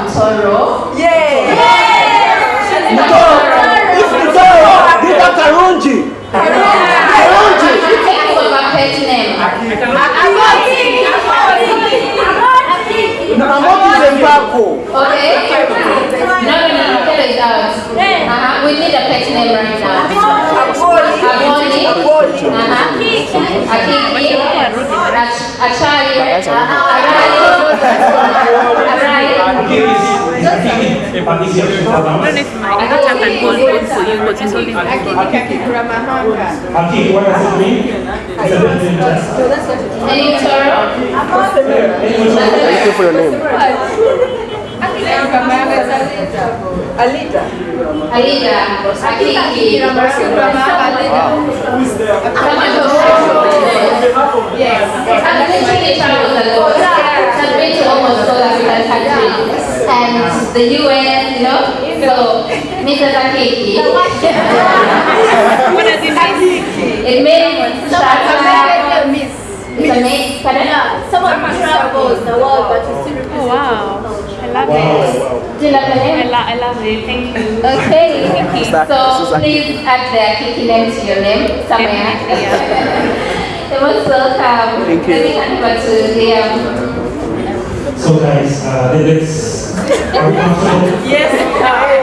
Mtoro. Yeah. Dita Karunji. Karunji. Think of a pet name. Na what is Mbako? Okay? No, no, no, no. Get it out. Uh-huh. We need a pet name right now. Aboni. Uh-huh. Akiki. Ach- Achari. Arali. Arali. I don't know if my data can hold on for you, but it's only Aki, what does it mean? It's a bit interesting. Any Toro? Thank you for your name. Alita. Alida. Akiki. Yes. I've literally traveled a lot. I've been to almost all African countries. And the US, you know? So, Mrs. Akiki. What does it mean? It means Shaka. It's a mix. Pardon? Someone travels the world but you still Oh wow. I love Wow, it. wow. Do you love the I, lo- I love it. Thank you. Okay. Sister- So please add the Kiki name to your name somewhere. Definitely, It was welcome. Thank you. Let me hand over to Liam. So guys, uh, let- let's, are we comfortable? Yes.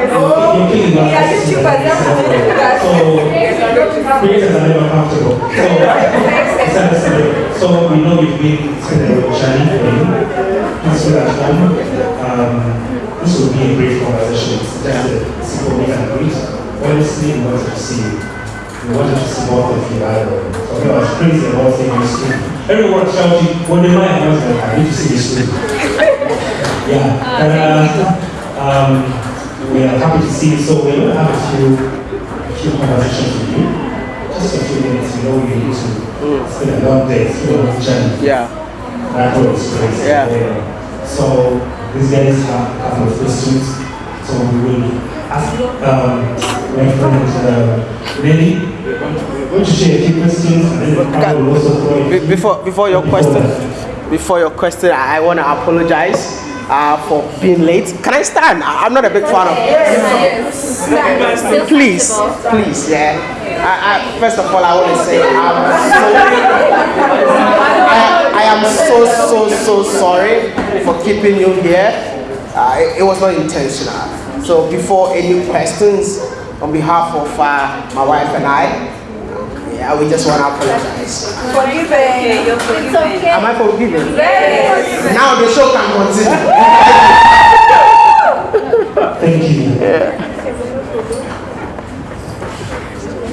You're feeling like Yeah, this, YouTubers, right? yeah, YouTubers. So, creators are never comfortable. So, it's understandable. So, we know you've been spending a journey for you. Please feel at home. Um, this will be a brief conversation. It's just a simple meet and greet. Honestly, we wanted to see you. We wanted to see more of you. I don't know. Talking about crazy about things in school. Everyone shouting, when they might have I need to see you soon. Yeah. And, uh, um, we are happy to see you. So we're going to have a few, a few conversations with you. Just a few minutes. You know, we need to spend a long day. It's been a long journey. Yeah. That was crazy. Yeah. So these guys have a couple of questions. So we will ask um, my friend uh, Lenny. We're going to share a few questions and then I will also throw in- Be- Before before your question, before your question, I want to apologize uh, for being late. Can I stand? I- I'm not a big fan of. Please, please, yeah. I, I, first of all, I want to say I'm so, I, I am so so so sorry for keeping you here. Uh, it, it was not intentional. So before any questions, on behalf of uh, my wife and I, yeah, we just want to apologize. Forgiven. You're forgiven. Am I forgiven? Now the show can continue. Thank you.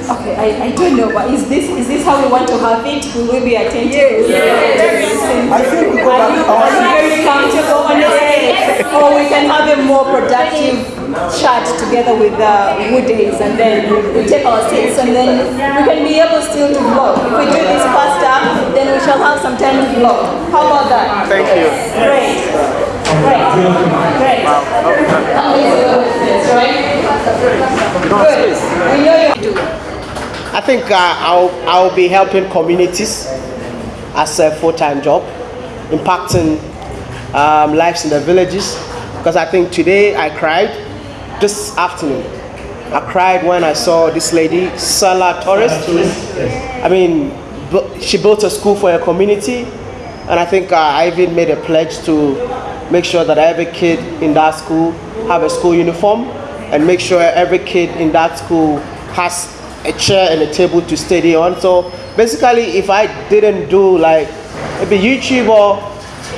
Okay, I, I don't know, but is this is this how we want to have it? Will we be attentive? Yes. I think we go Are you, back. are you very comfortable on this? Or we can have a more productive chat together with uh, Woodies and then we take our seats and then we can be able still to vlog. If we do this faster, then we shall have some time to vlog. How about that? Thank you. Great. Great. Great. Good. We know you do. I think uh, I'll, I'll be helping communities as a full-time job, impacting um, lives in the villages. Because I think today I cried, this afternoon, I cried when I saw this lady, Sala Torres. I mean, she built a school for her community, and I think uh, I even made a pledge to make sure that every kid in that school have a school uniform, and make sure every kid in that school has a chair and a table to study on. So basically, if I didn't do like maybe YouTube or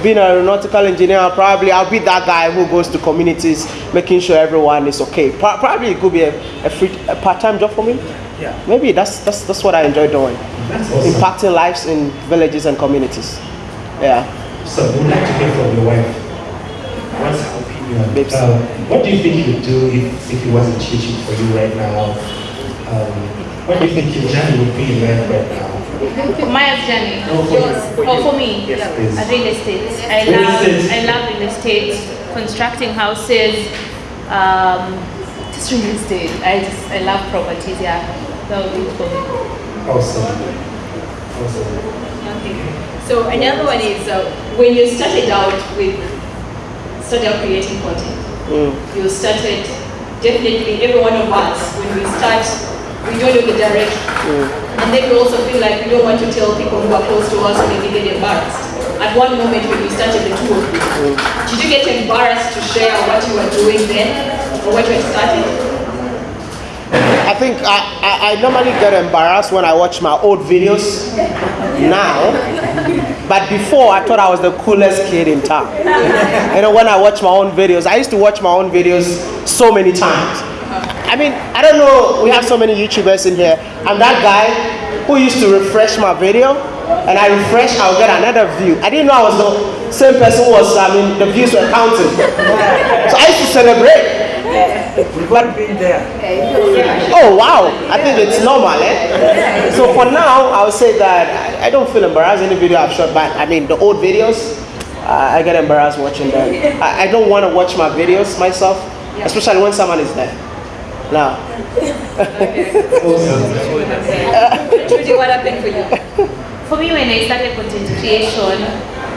being an aeronautical engineer, probably I'll be that guy who goes to communities, making sure everyone is okay. Probably it could be a, a free, a part-time job for me. Yeah. Maybe that's that's that's what I enjoy doing, That's awesome. impacting lives in villages and communities. Yeah. So we'd like to hear from your wife. What's her opinion? Um, what do you think you'd do if, if it wasn't teaching for you right now? Um, what do you think your journey would be like right now? Maya's journey. No, for you. Oh, for me, Yes, please. Real estate. I Real love, estate. I love real estate, constructing houses, um, just real estate. I just, I love properties. Yeah, that would be it for me. Awesome. Awesome. Okay. So another one is uh, when you started out with started out creating content. Mm. You started, definitely, every one of us, when we start, we don't know the direction. And then we also feel like we don't want to tell people who are close to us or maybe get embarrassed. At one moment when we started the you, did you get embarrassed to share what you were doing then or what you had started? I think I, I, I normally get embarrassed when I watch my old videos now. But before, I thought I was the coolest kid in town. You know, when I watch my own videos, I used to watch my own videos so many times. I mean, I don't know, we have so many YouTubers in here. I'm that guy who used to refresh my video, and I refresh, I'll get another view. I didn't know I was the same person who was, I mean, the views were counting. So I used to celebrate. We've all been there. Oh wow, I think it's normal, eh? So for now, I would say that I- I don't feel embarrassed any video I've shot but I mean, the old videos, uh, I get embarrassed watching them. I, I don't want to watch my videos myself, especially when someone is there. Now, Trudy, what happened for you? For me, when I started content creation,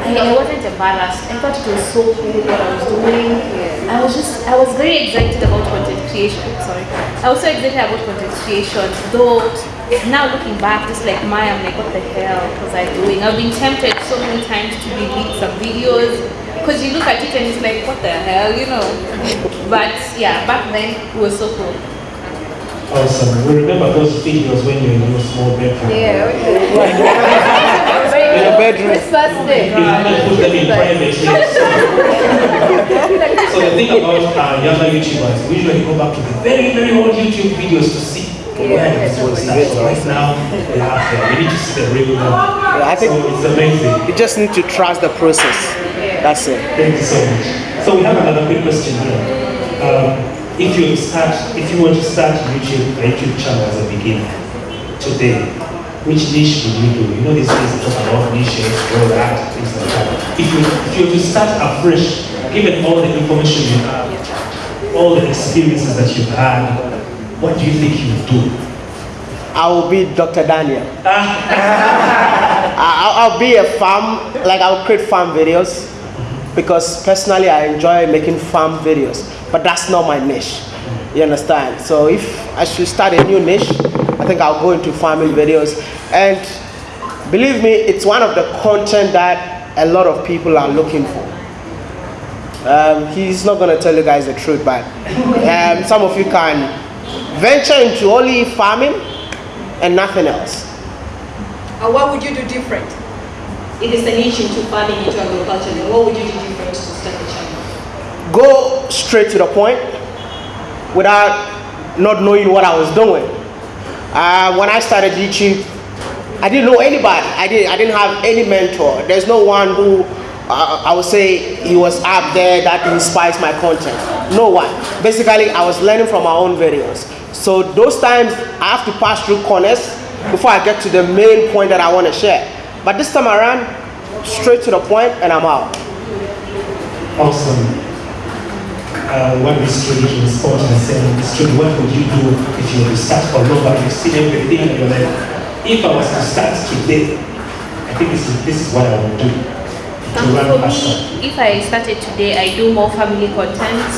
I, I wasn't embarrassed. I thought it was so cool what I was doing. I was just, I was very excited about content creation. Sorry. I was so excited about content creation. Though, now looking back, just like Maya, I'm like, what the hell was I doing? I've been tempted so many times to delete some videos. Because you look at it and it's like, what the hell, you know? But yeah, back then, it was so cool. Awesome. We remember those videos when you were in your small bedroom. Yeah, okay. in the bedroom. It's first day. You didn't put them in private. yes. so the thing about uh, younger YouTubers, we usually go back to the very, very old YouTube videos to see where the story right now, they have there. We need to see the real one. I think- so it's amazing. You just need to trust the process. That's it. Thank you so much. So we have another quick question here. Um, if you start, if you want to start YouTube, a YouTube channel as a beginner today, which niche would you do? You know these days they talk about niches, all that, things like that. If you if you were to start afresh, given all the information you have, all the experiences that you've had, what do you think you would do? I will be Dr. Daniel. I- I'll, I'll be a farm, like I'll create farm videos because personally I enjoy making farm videos, but that's not my niche. You understand? So if I should start a new niche, I think I'll go into farming videos. And believe me, it's one of the content that a lot of people are looking for. Um, he's not gonna tell you guys the truth, but um, some of you can venture into only farming and nothing else. And what would you do different? If it's a niche into farming, into agriculture, then what would you do different to start the channel? Go straight to the point without not knowing what I was doing. Uh, when I started YouTube, I didn't know anybody. I didn't, I didn't have any mentor. There's no one who uh, I would say he was up there that inspires my content. No one. Basically, I was learning from my own videos. So those times I have to pass through corners before I get to the main point that I want to share. But this time around, straight to the point and I'm out. Awesome. Uh, what is Trudy to respond and saying, what would you do if you were to start all over? You've seen everything in your life. if I was to start today, I think this is, this is what I would do Um, for me, if I started today, I do more family content.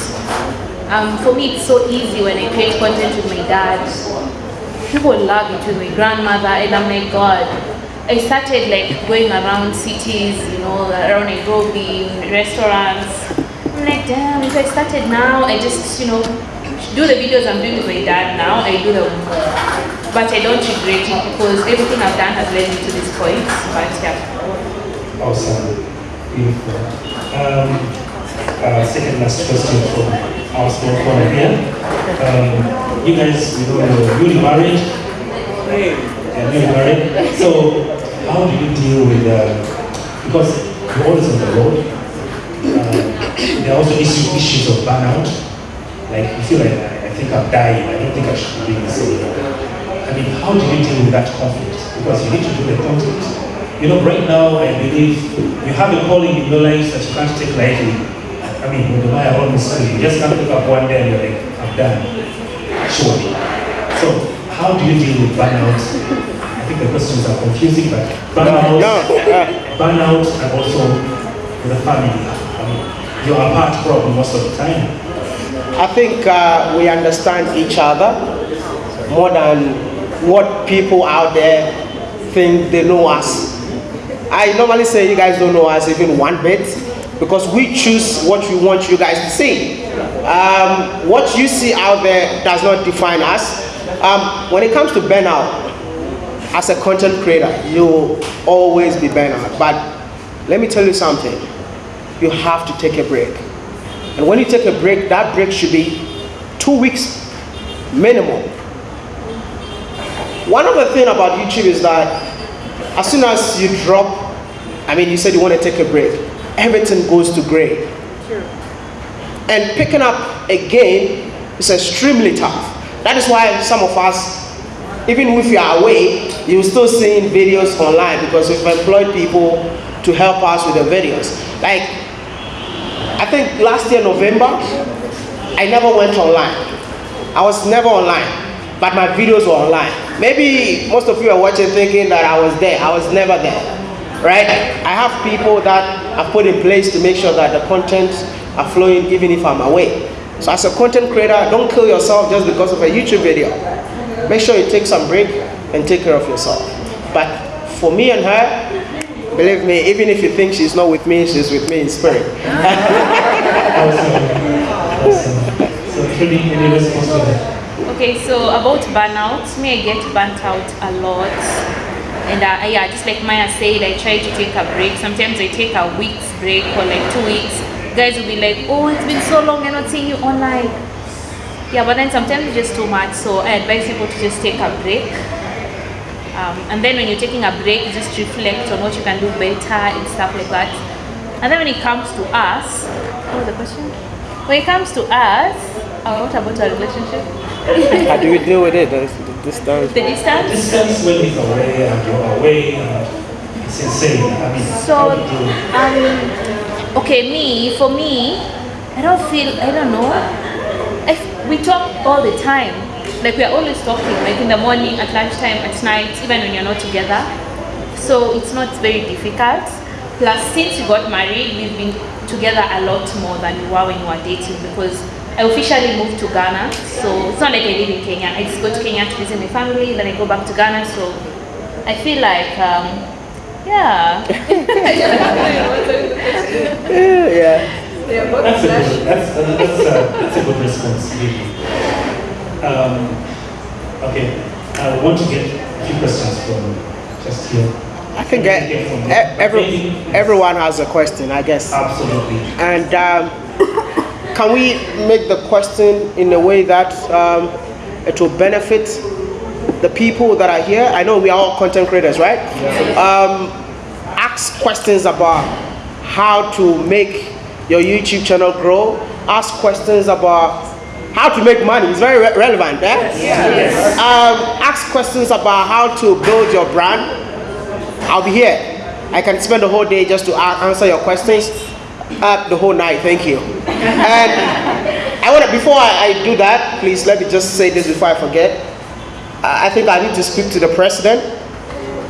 Um, for me, it's so easy when I create content with my dad. People love it with my grandmother, and I'm like, God. I started like going around cities, you know, around Nairobi, restaurants. I'm like, damn, if I started now, I just, you know, do the videos I'm doing with my dad now, I do them more. But I don't regret it because everything I've done has led me to this point. But yeah. Awesome. Beautiful. Um, uh, second last question from our small corner here. Um, you guys, you know, you're newly married. Yeah, newly married. So, how do you deal with, uh, because you're always on the road, uh, there are also issue, issues of burnout. Like, you feel like, I, I think I'm dying, I don't think I should be doing this anymore. I mean, how do you deal with that conflict? Because you need to do the content. You know, right now, I believe you have a calling in your life that you can't take lightly. I mean, when the Maya almost said, you just can't pick up one day and you're like, I'm done. Surely. So, how do you deal with burnout? I think the questions are confusing, but burnout, No, burnout, and also with the family. I mean, you're apart probably most of the time. I think uh, we understand each other more than what people out there think they know us. I normally say you guys don't know us even one bit because we choose what we want you guys to see. Um, what you see out there does not define us. Um, when it comes to burnout, as a content creator, you'll always be burnout. But let me tell you something. You have to take a break. And when you take a break, that break should be two weeks minimum. One of the things about YouTube is that as soon as you drop, I mean, you said you want to take a break, everything goes to gray. And picking up again is extremely tough. That is why some of us, even if you are away, you're still seeing videos online because we've employed people to help us with the videos. Like, I think last year, November, I never went online. I was never online, but my videos were online. Maybe most of you are watching thinking that I was there. I was never there, right? I have people that I've put in place to make sure that the content are flowing even if I'm away. So as a content creator, don't kill yourself just because of a YouTube video. Make sure you take some break and take care of yourself. But for me and her, believe me, even if you think she's not with me, she's with me in spirit. Okay, so about burnout, me I get burnt out a lot. And uh, yeah, just like Maya said, I try to take a break. Sometimes I take a week's break or like two weeks. Guys will be like, oh, it's been so long, I'm not seeing you online. Yeah, but then sometimes it's just too much. So I advise people to just take a break. Um, and then when you're taking a break, just reflect on what you can do better and stuff like that. And then when it comes to us, what was the question? When it comes to us, uh, what about our relationship? How do we deal with it? The, the distance. The distance? Distance when he's away and you're away and it's insane. I mean, So, how do you um, okay, me, for me, I don't feel, I don't know. I, we talk all the time. Like, we are always talking, like in the morning, at lunchtime, at night, even when you're not together. So, it's not very difficult. Plus, since we got married, we've been together a lot more than we were when we were dating because I officially moved to Ghana. So, it's not like I live in Kenya. I just go to Kenya to visit my family, then I go back to Ghana. So, I feel like, um, yeah. yeah. That's a good, that's, uh, that's, a, that's a good response, really. Um, okay, I want to get a few questions from just here. I think Get uh, from- e- every, everyone has a question, I guess. Absolutely. And um, can we make the question in a way that um, it will benefit the people that are here? I know we are all content creators, right? Um, ask questions about how to make your YouTube channel grow. Ask questions about how to make money. It's very re- relevant, eh? Um, ask questions about how to build your brand. I'll be here. I can spend the whole day just to answer your questions. Uh, the whole night, thank you. And I want to, before I, I do that, please let me just say this before I forget. I I think I need to speak to the president.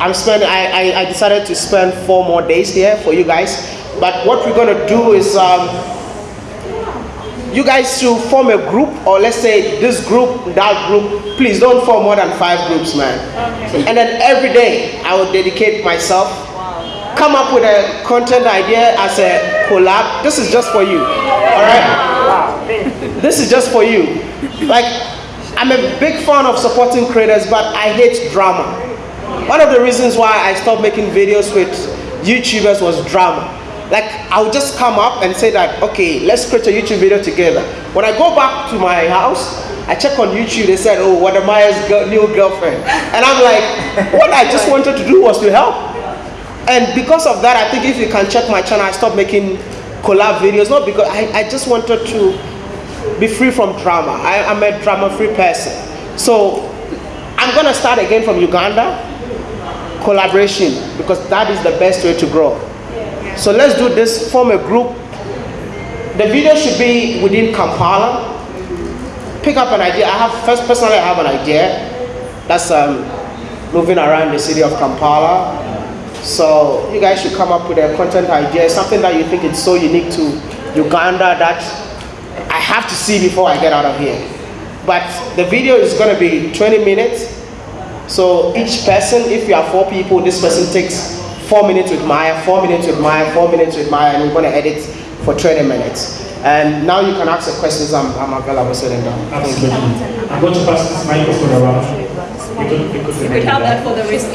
I'm spending, I, I, I decided to spend four more days here for you guys. But what we're going to do is, um, you guys should form a group, or let's say this group, that group. Please don't form more than five groups, man. And then every day, I will dedicate myself. Come up with a content idea as a collab. This is just for you, all right? This is just for you. Like, I'm a big fan of supporting creators, but I hate drama. One of the reasons why I stopped making videos with YouTubers was drama. Like, I would just come up and say that, okay, let's create a YouTube video together. When I go back to my house, I check on YouTube, they said, oh, what Maya's new girlfriend. And I'm like, what I just wanted to do was to help. And because of that, I think if you can check my channel, I stopped making collab videos, not because I, I just wanted to be free from drama. I, I'm a drama-free person. So I'm gonna start again from Uganda, collaboration, because that is the best way to grow. So let's do this, form a group. The video should be within Kampala. Pick up an idea. I have, first personally, I have an idea. That's um, moving around the city of Kampala. So you guys should come up with a content idea, something that you think is so unique to Uganda that I have to see before I get out of here. But the video is going to be 20 minutes. So each person, if you are four people, this person takes four minutes with Maya, four minutes with Maya, four minutes with Maya, and we're going to edit for 20 minutes. And now you can ask the questions. I'm, I'm available sitting down. Absolutely. I'm going to pass this microphone around. You could, you could, We could have that for the rest of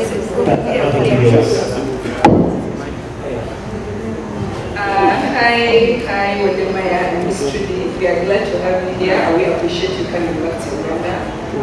Yes. Uh, hi, hi, Wode Maya and Miss Trudy. We are glad to have you here and we appreciate you coming back to Uganda.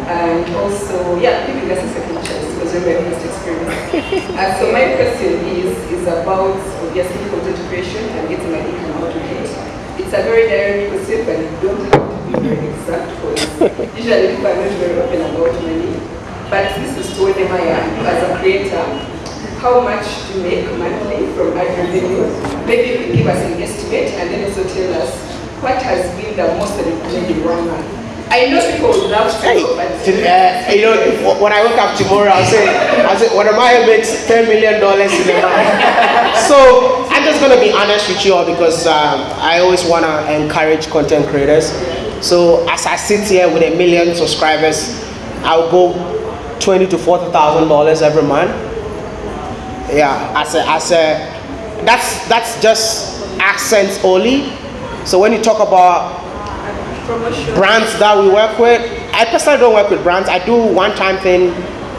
And also, yeah, giving us a second chance because we're very first experience. uh, so my question is, is about obviously content creation and getting an income out of it. It's a very direct question, but you don't have to be very exact for it. usually people are not very open about money. But this is to Wode Maya as a creator how much do you make monthly from ad revenue. Maybe you can give us an estimate and then also tell us what has been the most that you've made in one month. I know people would love to Hey, but uh, you know, when I wake up tomorrow, I'll say, I'll say, what am I makes $10 million in a month. so I'm just going to be honest with you all because um, I always want to encourage content creators. So as I sit here with a million subscribers, I'll go twenty to forty thousand dollars every month. Yeah, as a, as a, that's that's just AdSense only. So when you talk about brands that we work with. I personally don't work with brands. I do one-time thing.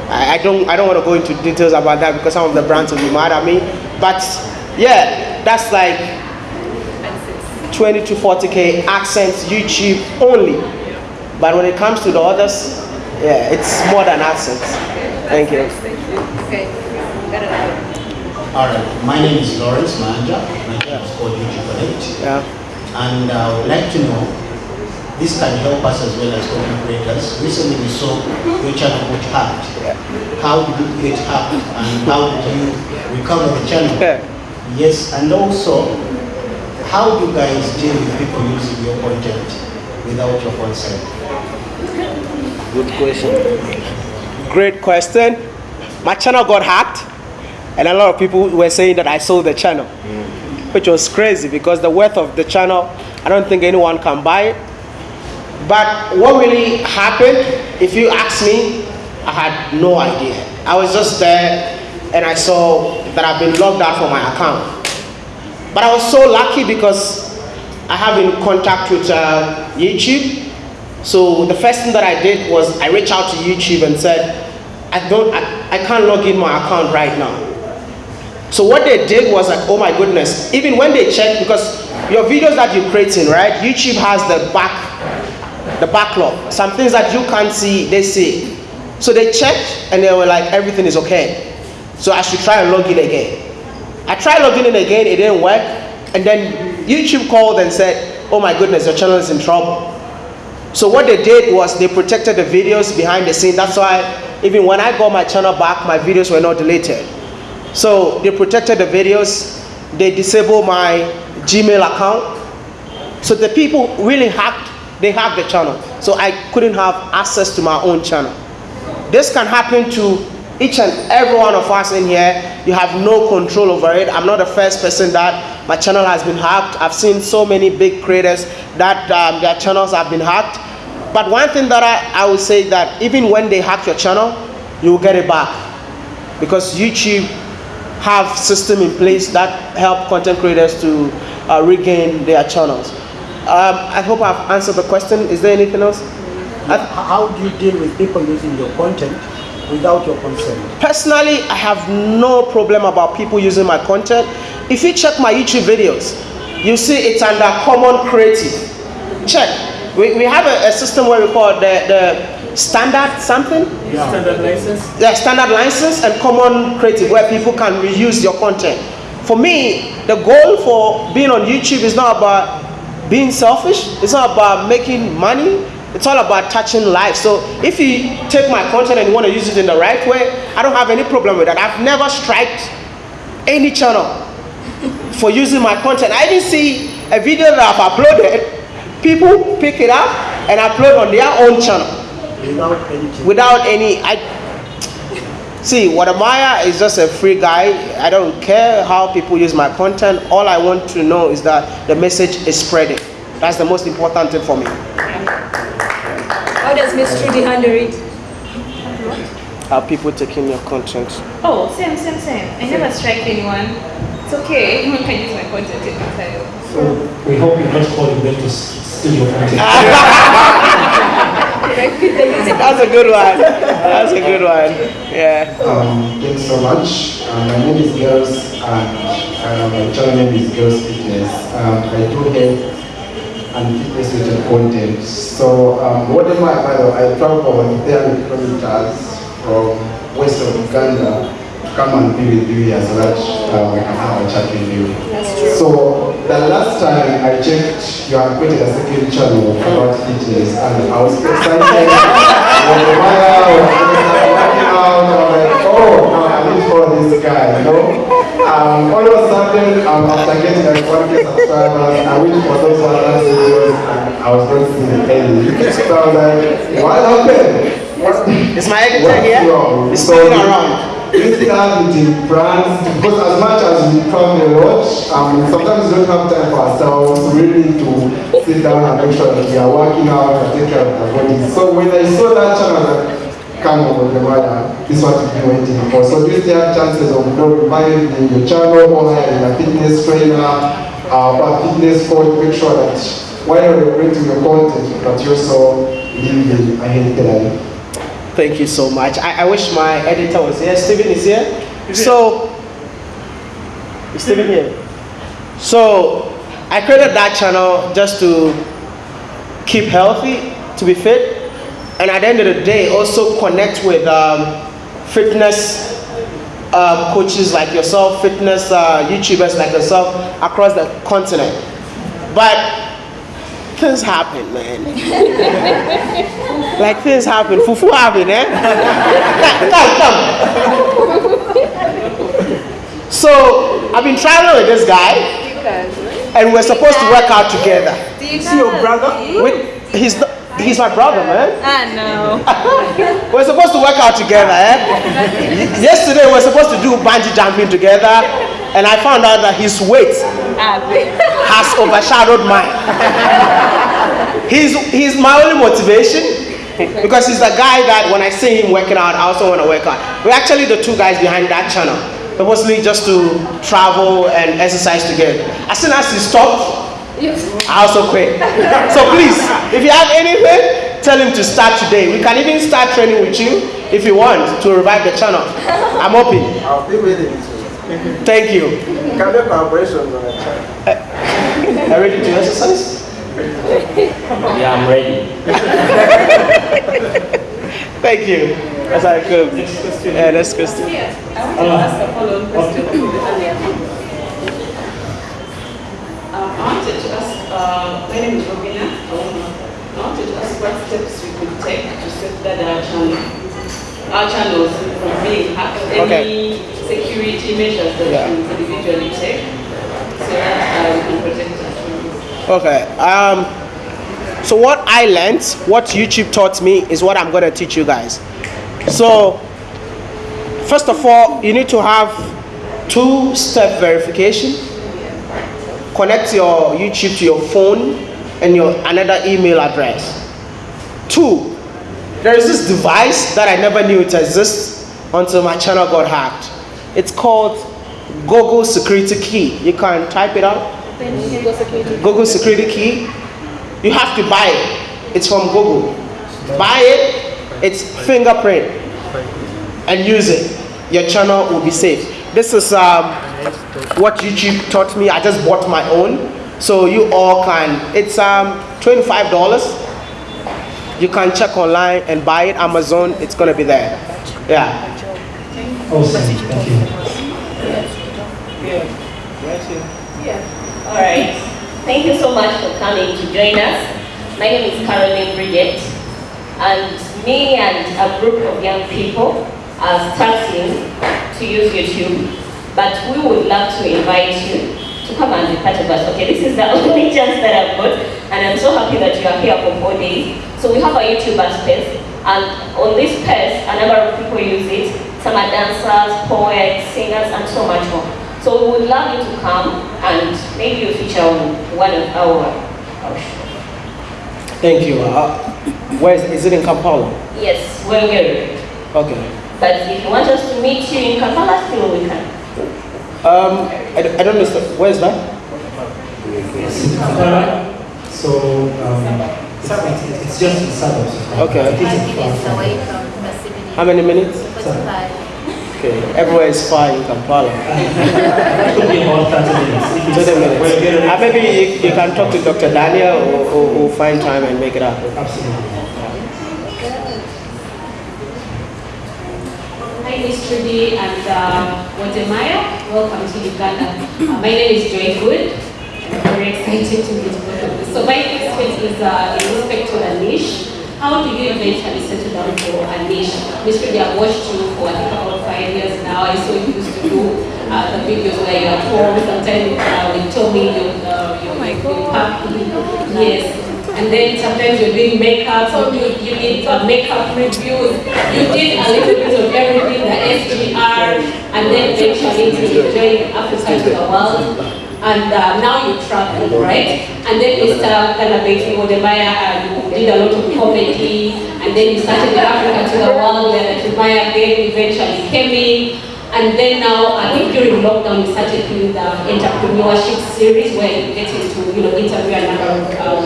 I, I don't. I don't want to go into details about that because some of the brands will be mad at me. But yeah, that's like 20 to 40k AdSense YouTube only. But when it comes to the others, yeah, it's more than AdSense. Thank you. Okay. All right, my name is Lawrence Manja. My channel is called YouTube Connect. Yeah. And uh, I would like to know, this can help us as well as content creators. Recently we saw your channel got hacked. Yeah. How did you get hacked and how did you recover the channel? Yeah. Yes, and also, how do you guys deal with people using your content without your consent? Good question. Great question. My channel got hacked, and a lot of people were saying that I sold the channel, which was crazy because the worth of the channel, I don't think anyone can buy it. But what really happened, if you ask me, I had no idea. I was just there and I saw that I've been logged out from my account. But I was so lucky because I have in contact with uh, YouTube. So the first thing that I did was I reached out to YouTube and said, I don't, I, I can't log in my account right now. So what they did was like, oh my goodness, even when they checked, because your videos that you're creating, right, YouTube has the back, the backlog. Some things that you can't see, they see. So they checked and they were like, everything is okay. So I should try and log in again. I tried logging in again, it didn't work. And then YouTube called and said, oh my goodness, your channel is in trouble. So what they did was they protected the videos behind the scene. That's why even when I got my channel back, my videos were not deleted. So they protected the videos. They disabled my Gmail account. So the people really hacked, they hacked the channel. So I couldn't have access to my own channel. This can happen to each and every one of us in here. You have no control over it. I'm not the first person that my channel has been hacked. I've seen so many big creators that um, their channels have been hacked. But one thing that I, I would say that even when they hack your channel, you will get it back. Because YouTube have system in place that help content creators to uh, regain their channels. Um, I hope I've answered the question. Is there anything else? How do you deal with people using your content without your consent? Personally, I have no problem about people using my content. If you check my YouTube videos, you see it's under common creative. Check. We, we have a, a system where we call the, the standard something. Yeah. Standard license? Yeah, standard license and common creative where people can reuse your content. For me, the goal for being on YouTube is not about being selfish. It's not about making money. It's all about touching lives. So if you take my content and you want to use it in the right way, I don't have any problem with that. I've never striked any channel for using my content. I didn't see a video that I've uploaded, people pick it up and upload on their own channel Without any change? without any I See, Wode Maya is just a free guy. I don't care how people use my content. All I want to know is that the message is spreading. That's the most important thing for me. How does Miss Trudy handle it? Are people taking your content? Oh, same, same, same. I never strike anyone. It's okay. Anyone can use my content anytime. So we hope you're not calling them to steal your content. That's a good one. That's a good one. Yeah. Um, thanks so much. Uh, my name is Girls and uh, my channel name is Girls Fitness. Um, I do health and fitness related content. So um, what am I, by the I travel about 300 kilometers from west of Uganda to come and be with you here so that uh, we can have a chat with you. That's true. So the last time I checked, you had created a second channel about fitness and I was excited. when the Maya was working out, I was like, oh, now I need to follow this guy, you know? Um, all of a sudden, um, after getting like 1k subscribers, I went for those other videos and I was not seeing any. So I was like, what happened? What, Is my editor here? wrong? He's So spinning we still have in brands because as much as we travel a lot, um, sometimes we don't have time for ourselves. Really to sit down and make sure that we are working out and take care of our bodies. So when I saw that channel, come on, the mother, this is what we've been waiting for. So still have chances of glorifying in your channel or hiring a fitness trainer, uh, or fitness coach, make sure that while you're creating your content, that you also live a healthy life. Thank you so much. I, I wish my editor was here. Stephen is here. So, is Steven here? So, I created that channel just to keep healthy, to be fit, and at the end of the day, also connect with um, fitness uh, coaches like yourself, fitness uh, YouTubers like yourself across the continent. But things happen, man. like things happen. Fufu happen, eh? come, come. So I've been traveling with this guy, and we're supposed to work out together. Is he your brother? With, he's not, he's my brother, man. Ah, no. We're supposed to work out together, eh? Yesterday we're supposed to do bungee jumping together, and I found out that his weight has overshadowed mine. he's he's my only motivation because he's the guy that when I see him working out, I also want to work out. We're actually the two guys behind that channel, purposely just to travel and exercise together. As soon as he stopped, I also quit. So please, if you have anything, tell him to start today. We can even start training with you if you want to revive the channel. I'm open. I'll be waiting to Thank you. can make collaborations on the channel. Are you ready to exercise? Yeah, I'm ready. Thank you. That's how it goes. Yeah, that's Christian. I want to ask a follow-up question. Um, I wanted to ask, uh, my name is Robina. I wanted to ask what steps we could take to safeguard our channel, our channels from being hacked. Any security measures that Yeah. we individually take so that uh, we can protect channels. Okay. Um, so what I learned, what YouTube taught me, is what I'm gonna teach you guys. So, first of all, you need to have two-step verification. Connect your YouTube to your phone and your another email address. Two, there is this device that I never knew it exists until my channel got hacked. It's called Google Security Key. You can type it out. Google Security Key. You have to buy it. It's from Google. Buy it. It's fingerprint and use it. Your channel will be safe. This is um, what YouTube taught me. I just bought my own, so you all can. It's um, twenty-five dollars. You can check online and buy it. Amazon. It's gonna be there. Yeah. Awesome, thank you. Yeah. Yeah. All right. Thank you so much for coming to join us. My name is Caroline Bridget, and me and a group of young people are starting to use YouTube, but we would love to invite you to come and be part of us. Okay, this is the only chance that I've got, and I'm so happy that you are here for four days. So we have a YouTuber space, and on this space, a number of people use it. It's some are dancers, poets, singers, and so much more. So we would love you to come and maybe you feature on one of our, our shows. Thank you. Uh, where is, is it in Kampala? Yes, we're good. Okay. But if you want us to meet you in Kampala, still we can. Um, I, I don't understand. Where is that? Yes, Kampala. So um, it's, it's, it's just in suburbs. Okay. It's Five minutes away from the city. How many minutes? Forty-five. Okay. Everywhere is fine in Kampala. It could be about 30 minutes. 30 uh, minutes. Uh, maybe you, you can talk to Dr. Daniel or, or, or find time and make it happen. Absolutely. Hi, Miss Trudy and uh, Wode Maya. Welcome to Uganda. Uh, my name is Joy Good. I'm very excited to meet both of you. So my next question is uh, in respect to a niche. How do you eventually settle down for a niche? Miss Trudy, I've watched you for I think about five years now. I saw you used to do uh, the videos where you're at home. Sometimes uh, with Tommy, you, uh, you, oh my God. Yes. And then sometimes you're doing makeup, so you, you did uh, makeup reviews, you did a little bit of everything, the SGR, and then eventually to join Africa to the world. And uh, now you travel, right? And then Mr. Kanabeki Wode Maya, uh, you did a lot of comedy, and then you started the Africa to the world, where the Wode Maya then eventually came in. And then now, I think during lockdown, you started doing the entrepreneurship series where you get into, you know, interview a number of, um,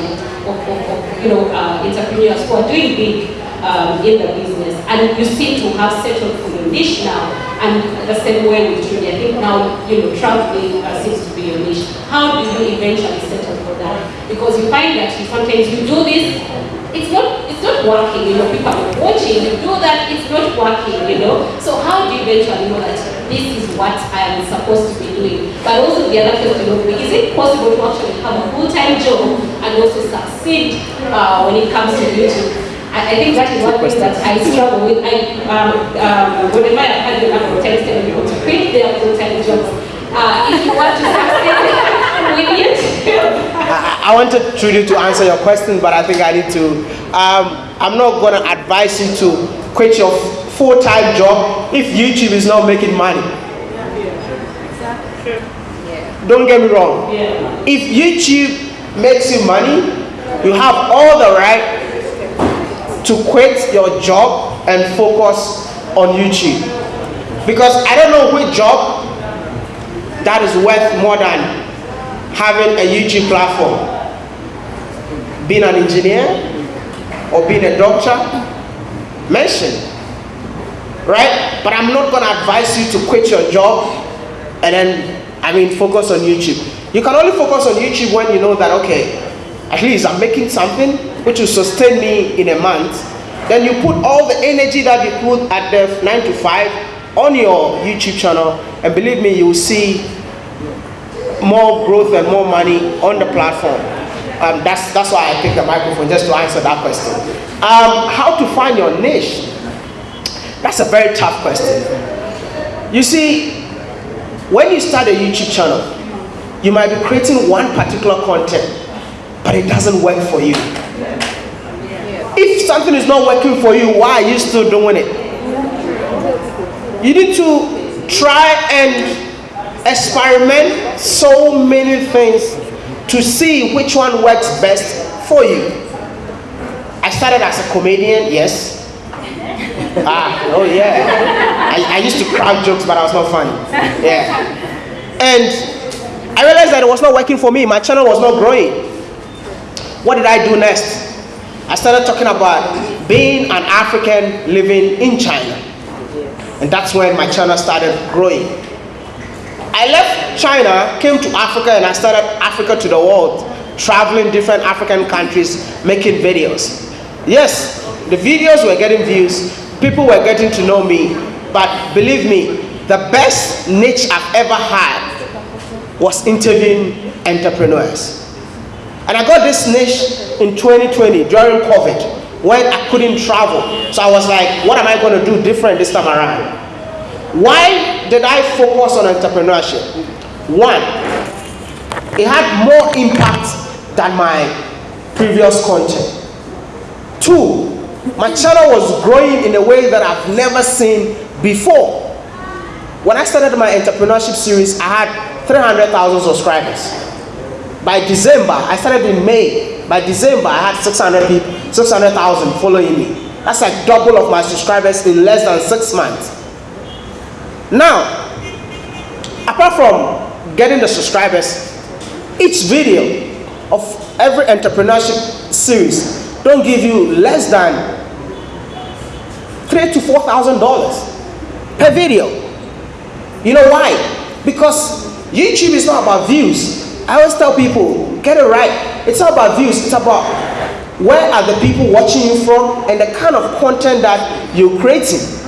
of, of, of, you know, uh, entrepreneurs who are doing big um, in the business. And you seem to have settled for your niche now. And the same way with Judy, I think now, you know, traveling uh, seems to be your niche. How do you eventually settle for that? Because you find that you sometimes you do this, it's not it's not working, you know, people are watching, you do that, it's not working, you know. So how do you eventually know that this is what I am supposed to be doing? But also the other question of is it possible to actually have a full-time job and also succeed uh, when it comes to YouTube? I, I think that is one thing that I struggle with. I, um, um, whenever I've had the people to quit their full-time jobs, uh, if you want to succeed I, I wanted Trudy to answer your question, but I think I need to. Um, I'm not going to advise you to quit your full time job if YouTube is not making money. Don't get me wrong. If YouTube makes you money, you have all the right to quit your job and focus on YouTube. Because I don't know which job that is worth more than having a YouTube platform. Being an engineer or being a doctor, mention. Right? But I'm not going to advise you to quit your job and then, I mean, focus on YouTube. You can only focus on YouTube when you know that, okay, at least I'm making something which will sustain me in a month. Then you put all the energy that you put at the 9 to 5 on your YouTube channel, and believe me, you will see more growth and more money on the platform. Um, that's, that's why I picked the microphone, just to answer that question. Um, how to find your niche? That's a very tough question. You see, when you start a YouTube channel, you might be creating one particular content, but it doesn't work for you. If something is not working for you, why are you still doing it? You need to try and experiment so many things to see which one works best for you. I started as a comedian, yes. Ah, oh yeah. I, I used to crack jokes, but I was not funny. Yeah. And I realized that it was not working for me. My channel was not growing. What did I do next? I started talking about being an African living in China. And that's when my channel started growing. I left China, came to Africa, and I started Africa to the world, traveling different African countries, making videos. Yes, the videos were getting views, people were getting to know me, but believe me, the best niche I've ever had was interviewing entrepreneurs. And I got this niche in 2020 during COVID when I couldn't travel. So I was like, what am I going to do different this time around? Why did I focus on entrepreneurship? One, it had more impact than my previous content. Two, my channel was growing in a way that I've never seen Before, when I started my entrepreneurship series, I had 300,000 subscribers. By December, I started in May. By December, I had 600 people, 600,000 following me. That's like double of my subscribers in less than six months. Now, apart from getting the subscribers, each video of every entrepreneurship series don't give you less than three to four thousand dollars per video. You know why? Because YouTube is not about views. I always tell people, get it right. It's not about views, it's about where are the people watching you from and the kind of content that you're creating.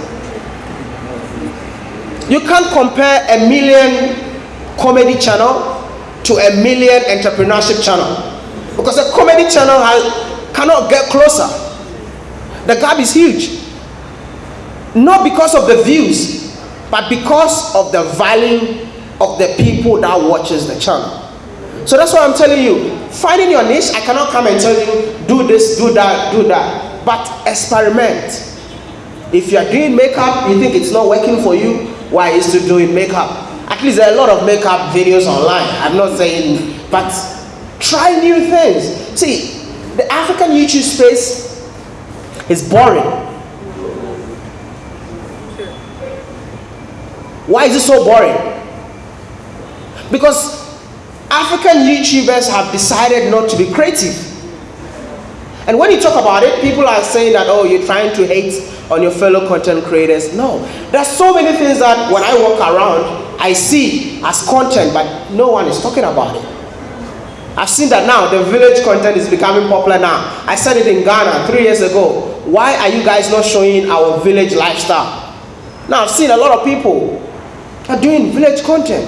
You can't compare a million comedy channel to a million entrepreneurship channel because a comedy channel has, cannot get closer. The gap is huge. Not because of the views, but because of the value of the people that watches the channel. So that's why I'm telling you, finding your niche, I cannot come and tell you, do this, do that, do that. But experiment. If you are doing makeup, you think it's not working for you, why is to doing makeup? At least there are a lot of makeup videos online. I'm not saying, but try new things. See, the African YouTube space is boring. Why is it so boring? Because African YouTubers have decided not to be creative. And when you talk about it, people are saying that, oh, you're trying to hate on your fellow content creators. No, there's so many things that when I walk around, I see as content, but no one is talking about it. I've seen that now, the village content is becoming popular now. I said it in Ghana three years ago. Why are you guys not showing our village lifestyle? Now I've seen a lot of people are doing village content.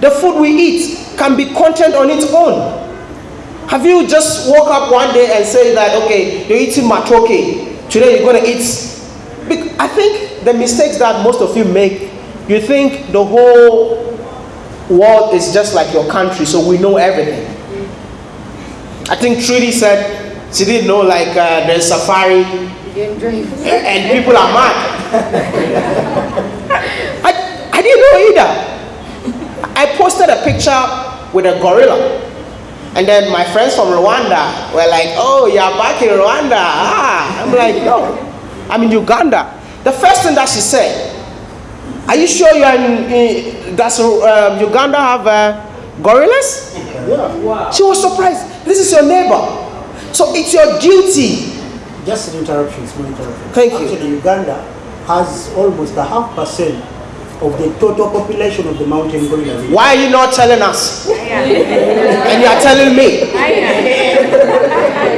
The food we eat can be content on its own. Have you just woke up one day and say that, okay, you're eating matoke, today you're going to eat. I think the mistakes that most of you make, you think the whole world is just like your country, so we know everything. I think Trudy said she didn't know like uh, there's safari and people are mad. I, I didn't know either. I posted a picture with a gorilla. And then my friends from Rwanda were like, oh, you're back in Rwanda. Ah. I'm like, no, I'm in Uganda. The first thing that she said, are you sure you're in, in does um, Uganda have uh, gorillas? Yeah. She was surprised. This is your neighbor. So it's your duty. Just an interruption, small interruption. Thank Actually, you. Actually, Uganda has almost a half percent of the total population of the mountain gorilla. Why are you not telling us? and you are telling me.